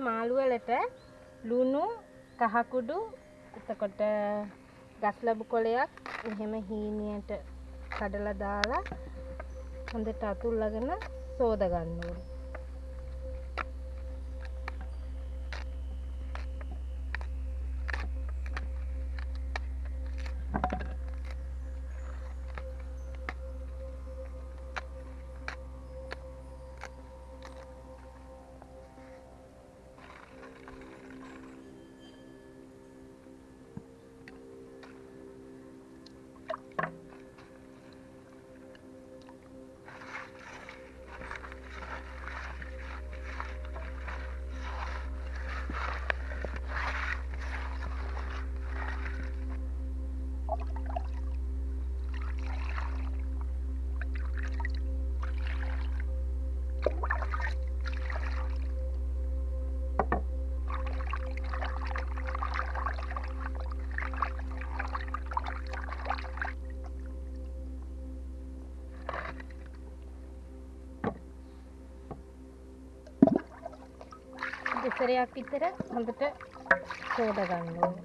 මාළු වලට ලුණු කහකුඩු එතකොට ගස් ලැබු කොලයක් එහෙම හීනියට කඩලා දාලා හොඳට අතුල්ලගෙන සෝද ගන්න ඕනේ. දෙසරයක් විතර හොඳට සෝද ගන්න ඕනේ.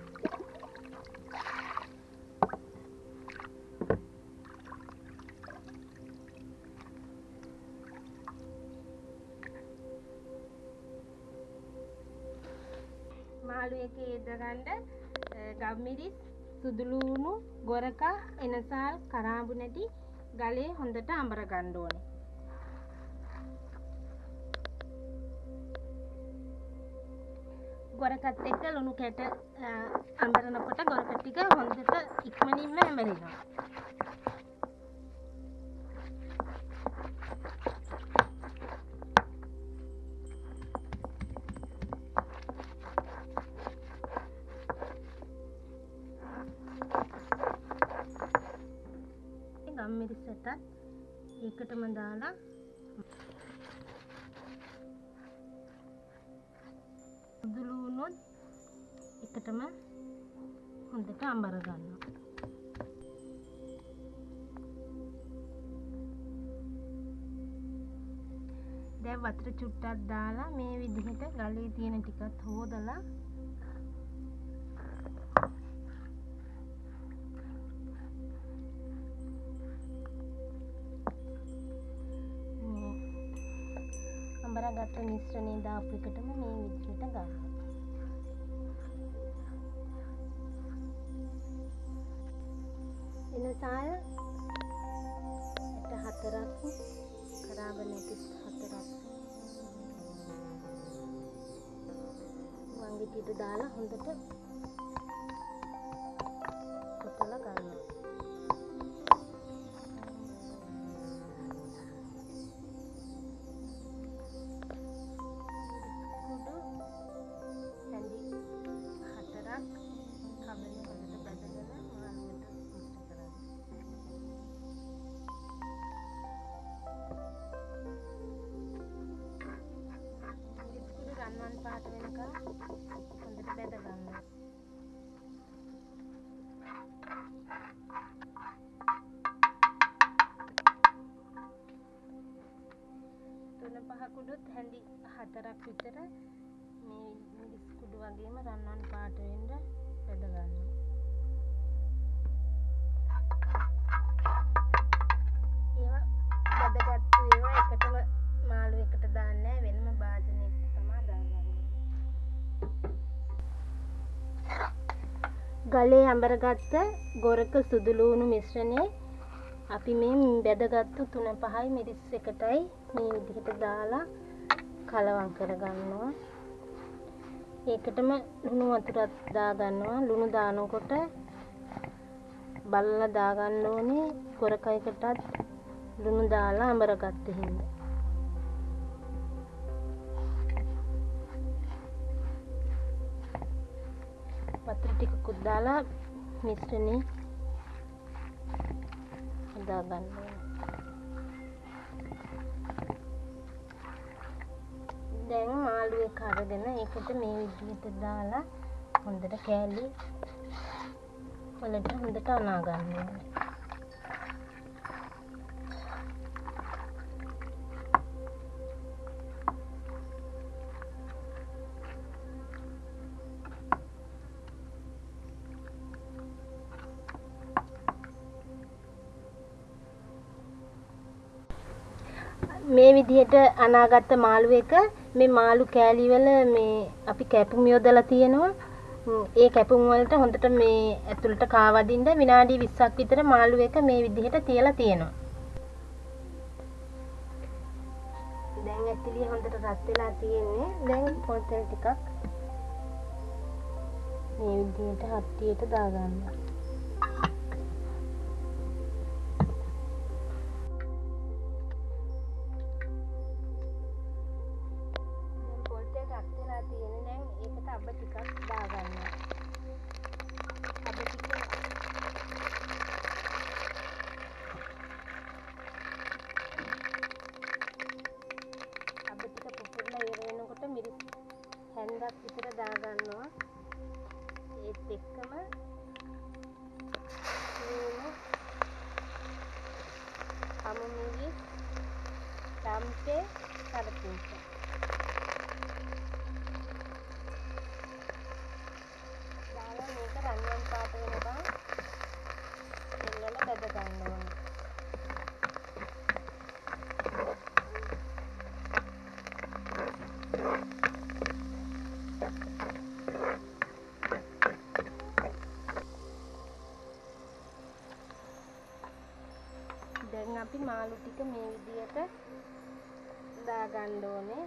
මාළු එකේ යොදගන්න ගම්මිරිස් සුදුලූණු ගොරකා එනසාල් කරාඹු නැටි ගලේ හොඳට අඹර ගන්න ඕනේ. ගොරකත් එක්ක ලුණු කැට අ, අඹරනකොට ගොරක ටික හොඳට ඉක්මනින්ම ඇඹරෙනවා. ගම්මිරිසටත් ඒකටම දාලා එකටම හොඳට අඹර ගන්නවා. දැන් වතුර චුට්ටක් දාලා මේ විදිහට ගලේ තියෙන ටිකත් හොදලා මේ අඹරගත්ත මිශ්‍රණය දාපු එකටම මේ විදිහට ගන්න. එනසාල් ඇට හතරක් කරාබ නැති හතරක්. වංගෙටියට දාලා හොඳට පාට වෙනකම් හොඳට බැද ගන්න. තුන පහ කුඩුත් හැඳි හතරක් විතර මේ මිරිස් කුඩු වගේම රන්වන් පාට වෙන්න බෙද ගන්නවා. ගලේ අඹරගත්ත ගොරක සුදුලූණු මිශ්‍රණය අපි මේ බෙදගත්තු තුන පහයි මිරිස් එකටයි මේ විදිහට දාලා කලවම් කරගන්නවා. ඒකටම ලුණු වතුරක් දාගන්නවා. ලුණු දානකොට බලලා දාගන්න ඕනේ ගොරකයකටත් ලුණු දාලා අඹරගත්ත හින්දා. දාලා මිශ්‍රණය හදාගන්න ඕනේ. දැන් මාළු එක අරගෙන ඒකට මේ විදිහට දාලා හොඳට කෑලි වලට හොඳට අනා ගන්න ඕනේ. මේ විදිහට අනාගත්ත මාළු එක මේ මාළු කෑලි වල මේ අපි කැපුම් යොදලා තියෙනවා. ඒ කැපුම් වලට හොඳට මේ ඇතුළට කාවදින්න විනාඩි 20ක් විතර මාළු එක මේ විදිහට තියලා තියෙනවා. දැන් ඇතිලිය හොඳට රත් වෙලා තියෙන්නේ. දැන් පොල් තෙල් ටිකක් මේ විදිහට හට්ටියට දාගන්න. හැන්දක් විතර දාගන්නවා. ඒත් එක්කම ලුණු කමු මිරිස් තම්පේ කරපිංචා අපි මාළු ටික මේ විදියට දාගන්න ඕනේ.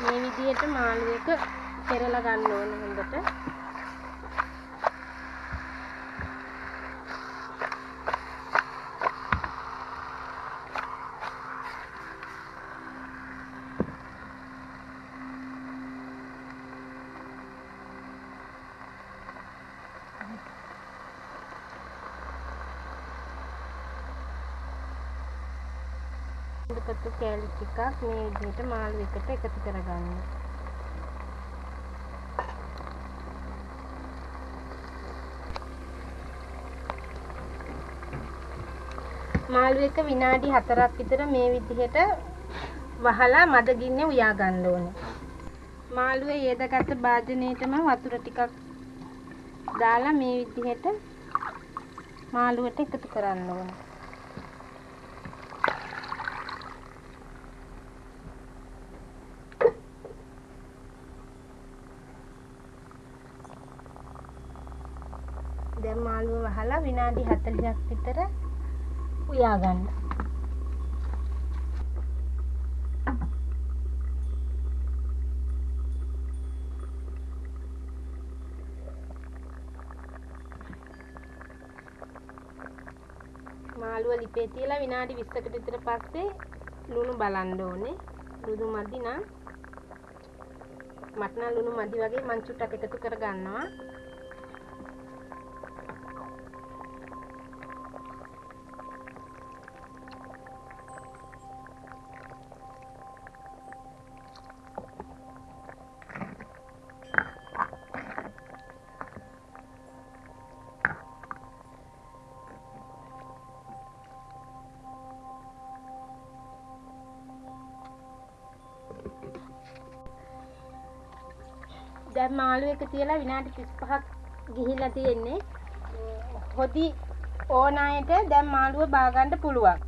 මේ විදිහට මාළු එක පෙරලා ගන්න ඕන හොඳට. දෙපතු කෑලි ටිකක් මේ විදිහට මාළු එකට එකතු කරගන්න. මාළු එක විනාඩි 4ක් විතර මේ විදිහට වහලා මද ගින්නේ උයා ගන්න ඕනේ. මාළුවේ යෙදගත් භාජනයේටම වතුර ටිකක් දාලා මේ විදිහට මාළුවට එකතු කරන්න ඕනේ. දැන් මාළුව වහලා විනාඩි 40ක් විතර උයා ගන්න. මාළුව ලිපේ තියලා විනාඩි 20කට විතර පස්සේ ලුණු බලන්න ඕනේ. ලුණු මදි නම් මට නම් ලුණු මදි වගේ මං චුට්ටක් එකතු කර ගන්නවා. දැන් මාළු එක තියලා විනාඩි 35ක් ගිහිල්ලා තියෙන්නේ. හොදි ඕන අයට දැන් මාළුව බාගන්න පුළුවන්.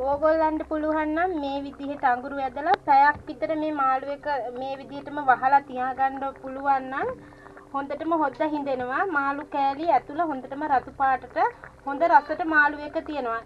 ඕගොල්ලන්ට පුළුවන් නම් මේ විදිහට අඟුරු ඇදලා පැයක් විතර මේ මාළු එක මේ විදිහටම වහලා තියාගන්න පුළුවන් නම් හොඳටම හොද්ද හිඳෙනවා මාළු කෑලි ඇතුළ හොඳටම රතු පාටට හොඳ රසට මාළු එක තියෙනවා